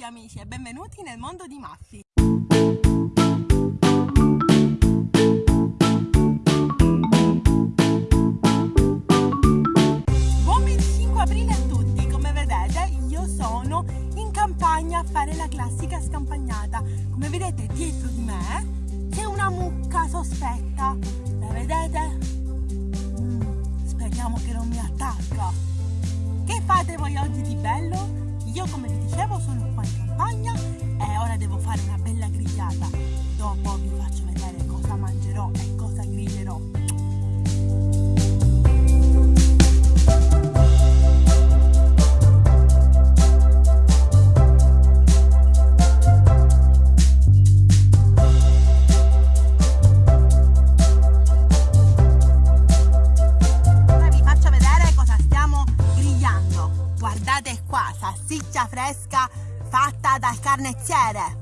tutti amici e benvenuti nel mondo di Maffi. Buon 25 aprile a tutti, come vedete io sono in campagna a fare la classica scampagnata. Come vedete dietro di me c'è una mucca sospetta, la vedete? Mm, speriamo che non mi attacca. Che fate voi oggi di bello? Io come vi dicevo sono qua in campagna e ora devo fare una bella grigliata. Dopo vi faccio vedere cosa mangerò e cosa griglierò. Qua, salsiccia fresca fatta dal carnezziere.